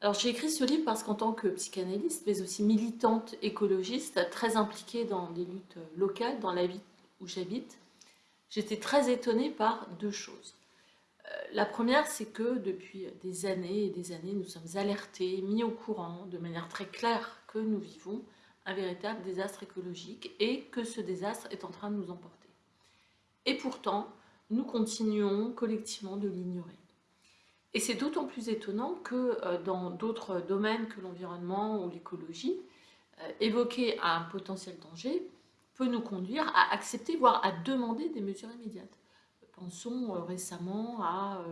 Alors j'ai écrit ce livre parce qu'en tant que psychanalyste, mais aussi militante écologiste, très impliquée dans des luttes locales, dans la vie où j'habite, j'étais très étonnée par deux choses. Euh, la première, c'est que depuis des années et des années, nous sommes alertés, mis au courant de manière très claire que nous vivons un véritable désastre écologique et que ce désastre est en train de nous emporter. Et pourtant, nous continuons collectivement de l'ignorer. Et c'est d'autant plus étonnant que euh, dans d'autres domaines que l'environnement ou l'écologie, euh, évoquer un potentiel danger peut nous conduire à accepter, voire à demander des mesures immédiates. Pensons euh, récemment à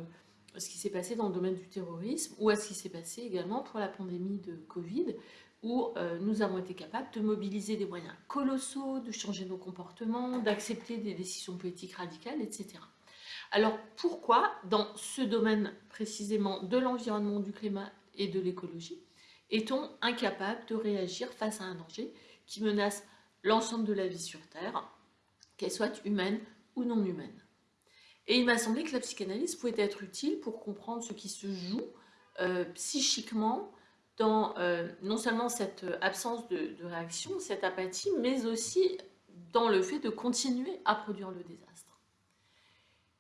ce qui s'est passé dans le domaine du terrorisme ou à ce qui s'est passé également pour la pandémie de Covid, où nous avons été capables de mobiliser des moyens colossaux, de changer nos comportements, d'accepter des décisions politiques radicales, etc. Alors pourquoi, dans ce domaine précisément de l'environnement, du climat et de l'écologie, est-on incapable de réagir face à un danger qui menace l'ensemble de la vie sur Terre, qu'elle soit humaine ou non humaine? Et il m'a semblé que la psychanalyse pouvait être utile pour comprendre ce qui se joue euh, psychiquement dans euh, non seulement cette absence de, de réaction, cette apathie, mais aussi dans le fait de continuer à produire le désastre.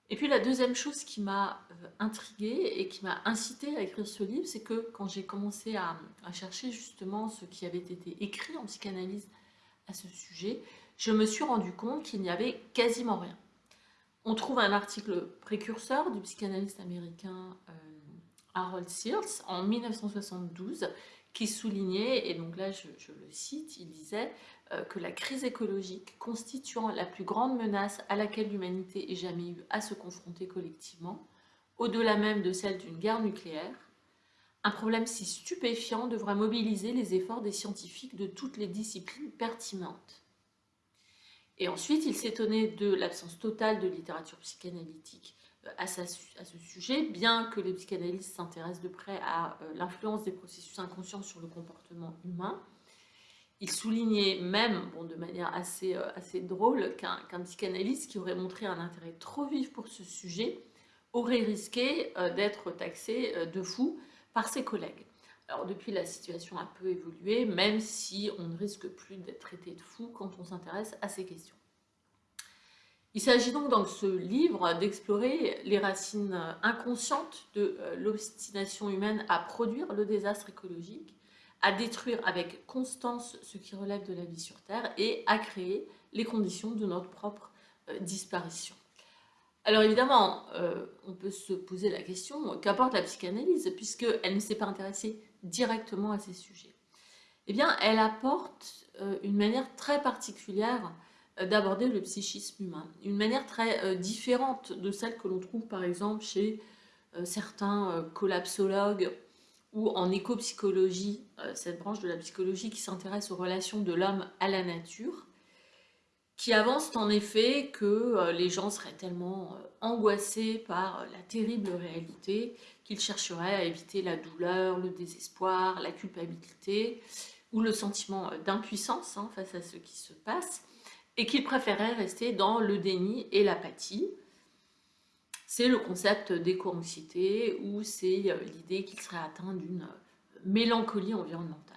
Et puis la deuxième chose qui m'a euh, intriguée et qui m'a incité à écrire ce livre, c'est que quand j'ai commencé à, chercher justement ce qui avait été écrit en psychanalyse à ce sujet, je me suis rendu compte qu'il n'y avait quasiment rien. On trouve un article précurseur du psychanalyste américain euh, Harold Sears en 1972 qui soulignait, et donc là je, le cite, il disait euh, que la crise écologique constituant la plus grande menace à laquelle l'humanité ait jamais eu à se confronter collectivement, au-delà même de celle d'une guerre nucléaire, un problème si stupéfiant devra mobiliser les efforts des scientifiques de toutes les disciplines pertinentes. Et ensuite, il s'étonnait de l'absence totale de littérature psychanalytique à, ce sujet, bien que les psychanalystes s'intéressent de près à euh, l'influence des processus inconscients sur le comportement humain, il soulignait même, de manière assez, euh, drôle, qu'un psychanalyste qui aurait montré un intérêt trop vif pour ce sujet aurait risqué euh, d'être taxé de fou par ses collègues. Alors depuis, la situation a peu évolué, même si on ne risque plus d'être traité de fou quand on s'intéresse à ces questions. Il s'agit donc dans ce livre d'explorer les racines inconscientes de l'obstination humaine à produire le désastre écologique à détruire avec constance ce qui relève de la vie sur Terre et à créer les conditions de notre propre euh, disparition. Alors évidemment, euh, on peut se poser la question, qu'apporte la psychanalyse, puisqu'elle ne s'est pas intéressée directement à ces sujets? Eh bien, elle apporte euh, une manière très particulière d'aborder le psychisme humain, une manière très différente de celle que l'on trouve par exemple chez certains collapsologues ou en éco-psychologie, euh, cette branche de la psychologie qui s'intéresse aux relations de l'homme à la nature, qui avance en effet que euh, les gens seraient tellement euh, angoissés par la terrible réalité qu'ils chercheraient à éviter la douleur, le désespoir, la culpabilité ou le sentiment d'impuissance hein, face à ce qui se passe, et qu'ils préféraient rester dans le déni et l'apathie, c'est le concept d'éco-anxiété ou c'est euh, l'idée qu'il serait atteint d'une euh, mélancolie environnementale.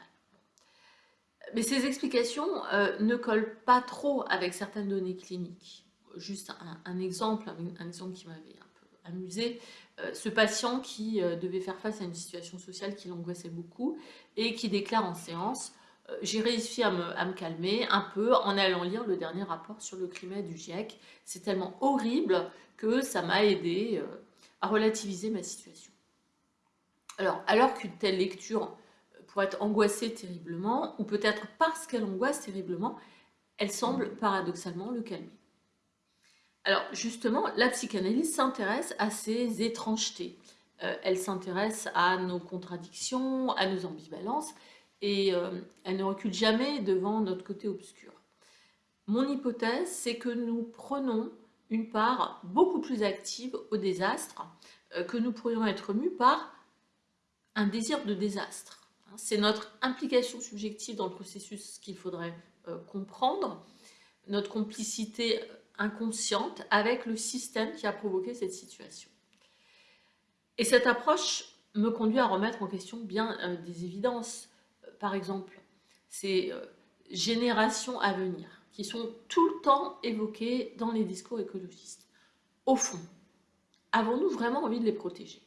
Mais ces explications euh, ne collent pas trop avec certaines données cliniques. Juste un, exemple, un, exemple qui m'avait un peu amusé, ce patient qui devait faire face à une situation sociale qui l'angoissait beaucoup et qui déclare en séance j'ai réussi à me, calmer un peu en allant lire le dernier rapport sur le climat du GIEC. C'est tellement horrible que ça m'a aidé euh, à relativiser ma situation. Alors, alors qu'une telle lecture pourrait être angoissée terriblement, ou peut-être parce qu'elle angoisse terriblement, elle semble paradoxalement le calmer. Alors justement, la psychanalyse s'intéresse à ces étrangetés. Euh, elle s'intéresse à nos contradictions, à nos ambivalences, et euh, elle ne recule jamais devant notre côté obscur. Mon hypothèse, c'est que nous prenons une part beaucoup plus active au désastre, euh, que nous pourrions être mus par un désir de désastre. Hein, c'est notre implication subjective dans le processus qu'il faudrait euh, comprendre, notre complicité inconsciente avec le système qui a provoqué cette situation. Et cette approche me conduit à remettre en question bien des évidences. Par exemple, ces générations à venir qui sont tout le temps évoquées dans les discours écologistes. Au fond, avons-nous vraiment envie de les protéger?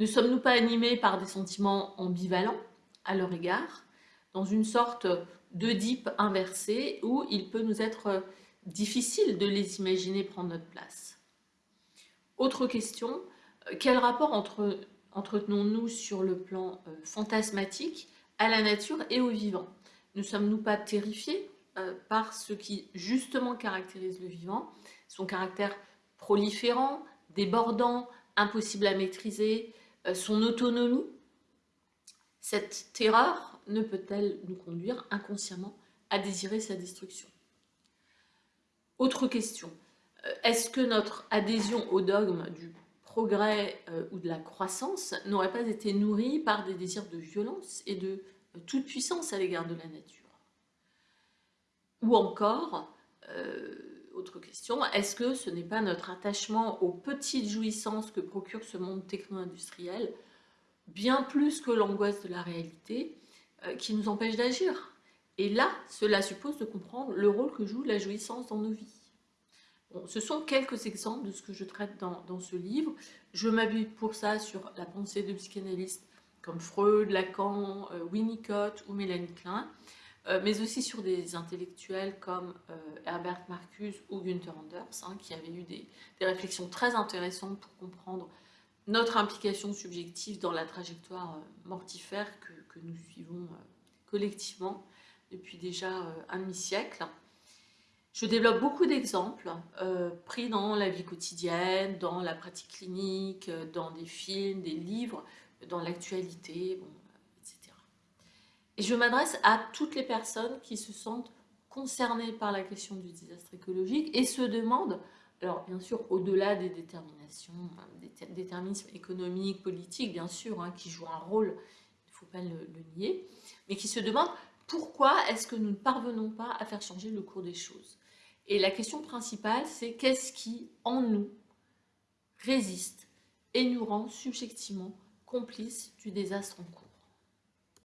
Ne sommes-nous pas animés par des sentiments ambivalents à leur égard, dans une sorte d'Oedipe inversé où il peut nous être difficile de les imaginer prendre notre place? Autre question, quel rapport entre, entretenons-nous sur le plan euh, fantasmatique à la nature et au vivant. Ne sommes-nous pas terrifiés euh, par ce qui justement caractérise le vivant, son caractère proliférant, débordant, impossible à maîtriser, euh, son autonomie? Cette terreur ne peut-elle nous conduire inconsciemment à désirer sa destruction? Autre question, euh, est-ce que notre adhésion au dogme du progrès ou de la croissance n'aurait pas été nourrie par des désirs de violence et de toute puissance à l'égard de la nature ou encore, euh, autre question, est-ce que ce n'est pas notre attachement aux petites jouissances que procure ce monde techno-industriel, bien plus que l'angoisse de la réalité, euh, qui nous empêche d'agir? Et là, cela suppose de comprendre le rôle que joue la jouissance dans nos vies. Ce sont quelques exemples de ce que je traite dans, ce livre. Je m'appuie pour ça sur la pensée de psychanalystes comme Freud, Lacan, euh, Winnicott ou Mélanie Klein. Euh, mais aussi sur des intellectuels comme euh, Herbert Marcuse ou Günther Anders, hein, qui avaient eu des, réflexions très intéressantes pour comprendre notre implication subjective dans la trajectoire mortifère que, nous suivons collectivement depuis déjà un demi-siècle. Je développe beaucoup d'exemples pris dans la vie quotidienne, dans la pratique clinique, dans des films, des livres, dans l'actualité, et je m'adresse à toutes les personnes qui se sentent concernées par la question du désastre écologique et se demandent, alors bien sûr au-delà des déterminations, des déterminismes économiques, politiques bien sûr, hein, qui jouent un rôle, il ne faut pas le, nier, mais qui se demandent pourquoi est-ce que nous ne parvenons pas à faire changer le cours des choses? Et la question principale, c'est qu'est-ce qui, en nous, résiste et nous rend subjectivement complices du désastre en cours